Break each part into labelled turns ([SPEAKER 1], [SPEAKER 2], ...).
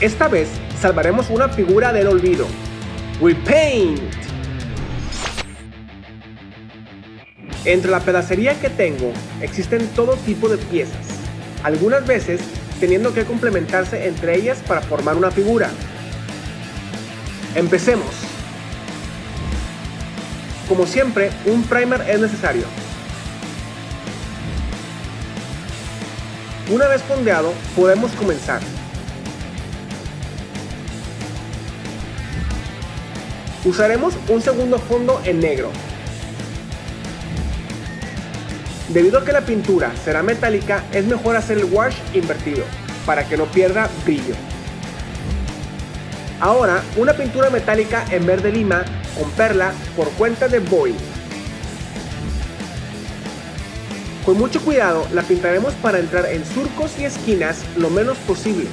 [SPEAKER 1] Esta vez salvaremos una figura del olvido. Repaint. Entre la pedacería que tengo existen todo tipo de piezas, algunas veces teniendo que complementarse entre ellas para formar una figura. Empecemos. Como siempre, un primer es necesario. Una vez fondeado, podemos comenzar. Usaremos un segundo fondo en negro. Debido a que la pintura será metálica, es mejor hacer el wash invertido, para que no pierda brillo. Ahora, una pintura metálica en verde lima con perla por cuenta de Boy. Con mucho cuidado la pintaremos para entrar en surcos y esquinas lo menos posible.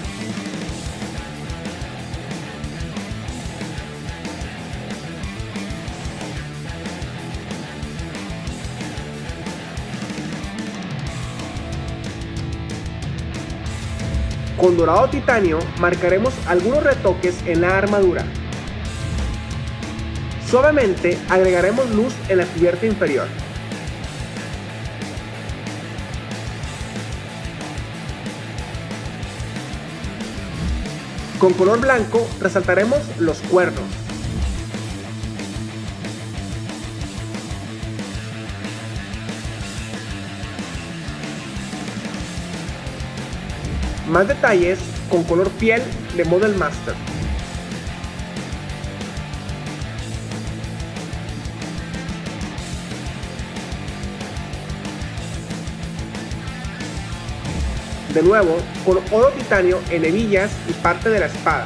[SPEAKER 1] Con dorado titanio marcaremos algunos retoques en la armadura. Suavemente agregaremos luz en la cubierta inferior. Con color blanco resaltaremos los cuernos. Más detalles con color piel de Model Master. De nuevo, con oro titanio en hebillas y parte de la espada.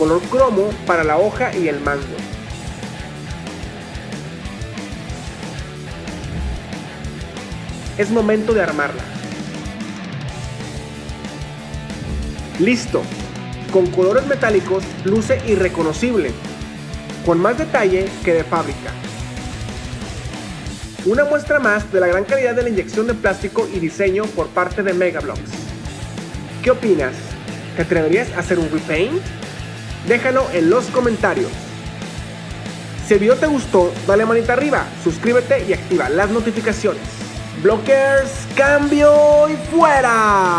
[SPEAKER 1] Color cromo para la hoja y el mango. Es momento de armarla. Listo. Con colores metálicos luce irreconocible, con más detalle que de fábrica. Una muestra más de la gran calidad de la inyección de plástico y diseño por parte de Megablocks. ¿Qué opinas? ¿Te atreverías a hacer un repaint? Déjalo en los comentarios. Si el video te gustó, dale manita arriba, suscríbete y activa las notificaciones. Blockers, cambio y fuera.